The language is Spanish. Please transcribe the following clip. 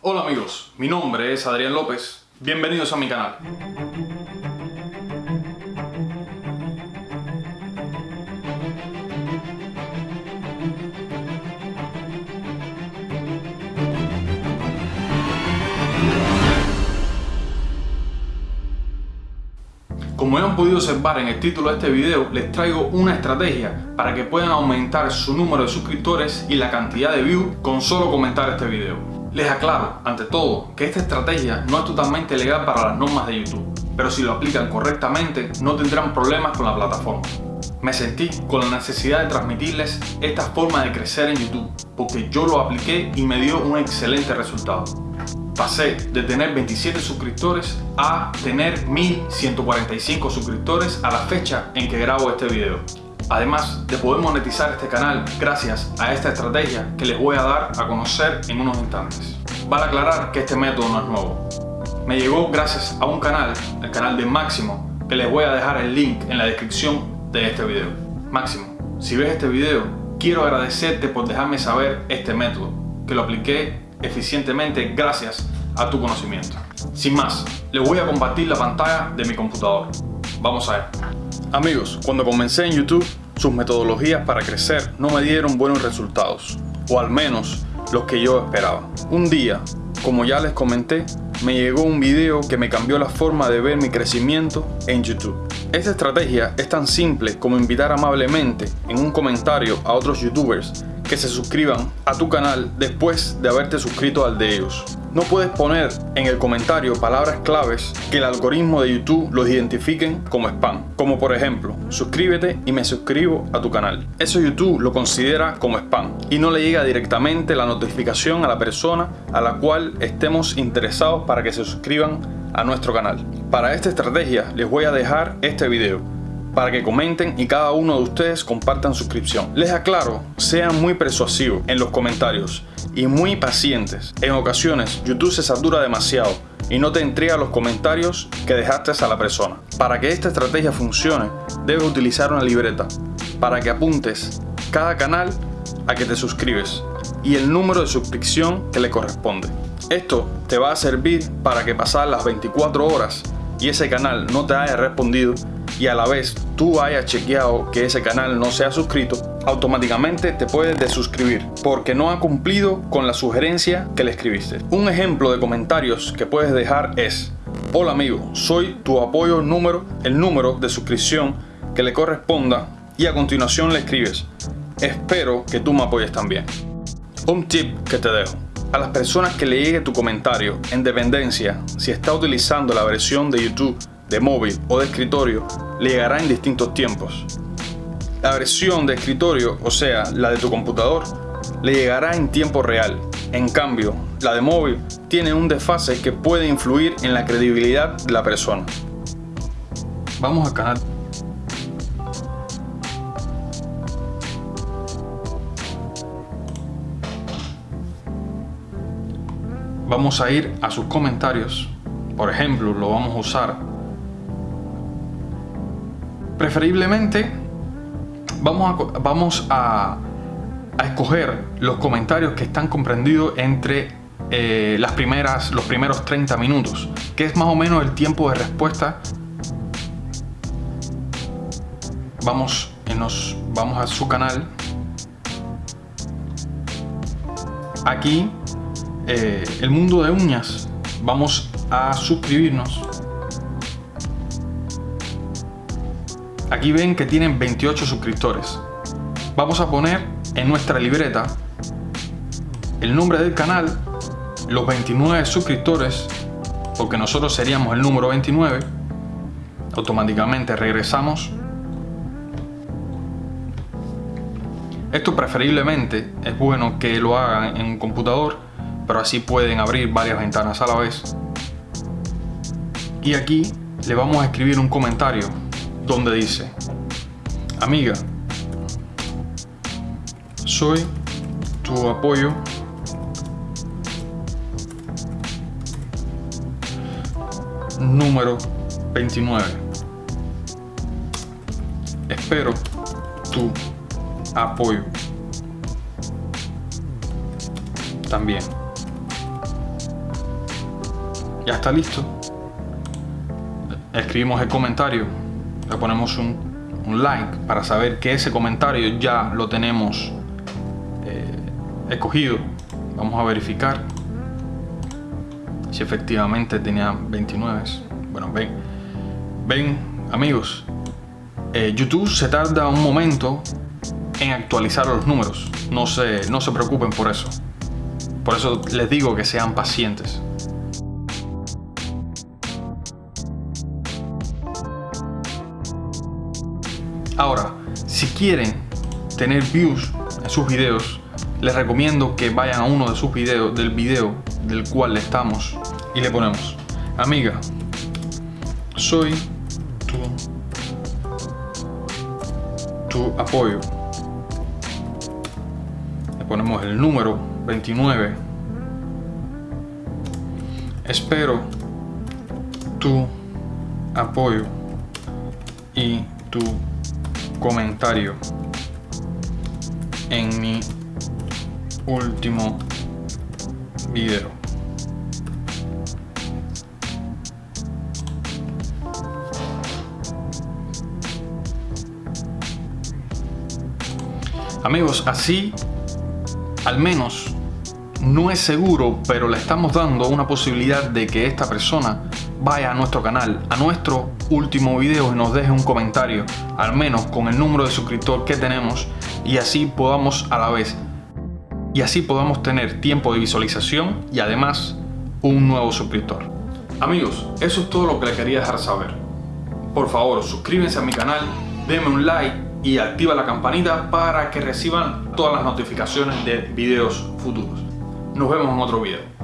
Hola amigos, mi nombre es Adrián López, bienvenidos a mi canal. Como han podido observar en el título de este video, les traigo una estrategia para que puedan aumentar su número de suscriptores y la cantidad de views con solo comentar este video. Les aclaro, ante todo, que esta estrategia no es totalmente legal para las normas de YouTube, pero si lo aplican correctamente no tendrán problemas con la plataforma. Me sentí con la necesidad de transmitirles esta forma de crecer en YouTube, porque yo lo apliqué y me dio un excelente resultado. Pasé de tener 27 suscriptores a tener 1145 suscriptores a la fecha en que grabo este video. Además de poder monetizar este canal gracias a esta estrategia que les voy a dar a conocer en unos instantes. Vale aclarar que este método no es nuevo. Me llegó gracias a un canal, el canal de Máximo, que les voy a dejar el link en la descripción de este video. Máximo, si ves este video, quiero agradecerte por dejarme saber este método, que lo apliqué eficientemente gracias a tu conocimiento. Sin más, les voy a compartir la pantalla de mi computador. Vamos a ver. Amigos, cuando comencé en YouTube, sus metodologías para crecer no me dieron buenos resultados, o al menos los que yo esperaba. Un día, como ya les comenté, me llegó un video que me cambió la forma de ver mi crecimiento en YouTube. Esta estrategia es tan simple como invitar amablemente en un comentario a otros youtubers que se suscriban a tu canal después de haberte suscrito al de ellos. No puedes poner en el comentario palabras claves que el algoritmo de YouTube los identifiquen como spam, como por ejemplo, suscríbete y me suscribo a tu canal. Eso YouTube lo considera como spam y no le llega directamente la notificación a la persona a la cual estemos interesados para que se suscriban a nuestro canal. Para esta estrategia les voy a dejar este video para que comenten y cada uno de ustedes compartan suscripción. Les aclaro, sean muy persuasivos en los comentarios y muy pacientes. En ocasiones YouTube se satura demasiado y no te entrega los comentarios que dejaste a la persona. Para que esta estrategia funcione, debes utilizar una libreta para que apuntes cada canal a que te suscribes y el número de suscripción que le corresponde. Esto te va a servir para que pasar las 24 horas y ese canal no te haya respondido y a la vez tú hayas chequeado que ese canal no se ha suscrito, automáticamente te puedes desuscribir porque no ha cumplido con la sugerencia que le escribiste. Un ejemplo de comentarios que puedes dejar es Hola amigo, soy tu apoyo número, el número de suscripción que le corresponda y a continuación le escribes Espero que tú me apoyes también. Un tip que te dejo. A las personas que le llegue tu comentario, en dependencia si está utilizando la versión de YouTube de móvil o de escritorio le llegará en distintos tiempos. La versión de escritorio, o sea, la de tu computador, le llegará en tiempo real. En cambio, la de móvil tiene un desfase que puede influir en la credibilidad de la persona. Vamos al canal. Vamos a ir a sus comentarios. Por ejemplo, lo vamos a usar Preferiblemente vamos a, vamos a, escoger los comentarios que están comprendidos entre eh, las primeras, los primeros 30 minutos, que es más o menos el tiempo de respuesta. Vamos, nos, vamos a su canal. Aquí, eh, el mundo de uñas. Vamos a suscribirnos. Aquí ven que tienen 28 suscriptores. Vamos a poner en nuestra libreta el nombre del canal, los 29 suscriptores, porque nosotros seríamos el número 29. Automáticamente regresamos. Esto preferiblemente es bueno que lo hagan en un computador, pero así pueden abrir varias ventanas a la vez. Y aquí le vamos a escribir un comentario donde dice, amiga, soy tu apoyo número 29. Espero tu apoyo también. ya está listo. Escribimos el comentario, le ponemos un, like para saber que ese comentario ya lo tenemos eh, escogido. Vamos a verificar si efectivamente tenía 29. Bueno, ven, ven amigos, eh, YouTube se tarda un momento en actualizar los números. No se, no se preocupen por eso. Por eso les digo que sean pacientes. Ahora, si quieren tener views en sus videos, les recomiendo que vayan a uno de sus videos, del video del cual estamos y le ponemos, amiga, soy tu, tu apoyo. Le ponemos el número 29. Espero tu apoyo y tu comentario en mi último video. Amigos, así al menos no es seguro, pero le estamos dando una posibilidad de que esta persona vaya a nuestro canal, a nuestro último video y nos deje un comentario, al menos con el número de suscriptor que tenemos y así podamos a la vez y así podamos tener tiempo de visualización y además un nuevo suscriptor. Amigos, eso es todo lo que le quería dejar saber. Por favor, suscríbanse a mi canal, denme un like y activa la campanita para que reciban todas las notificaciones de videos futuros. Nos vemos en otro video.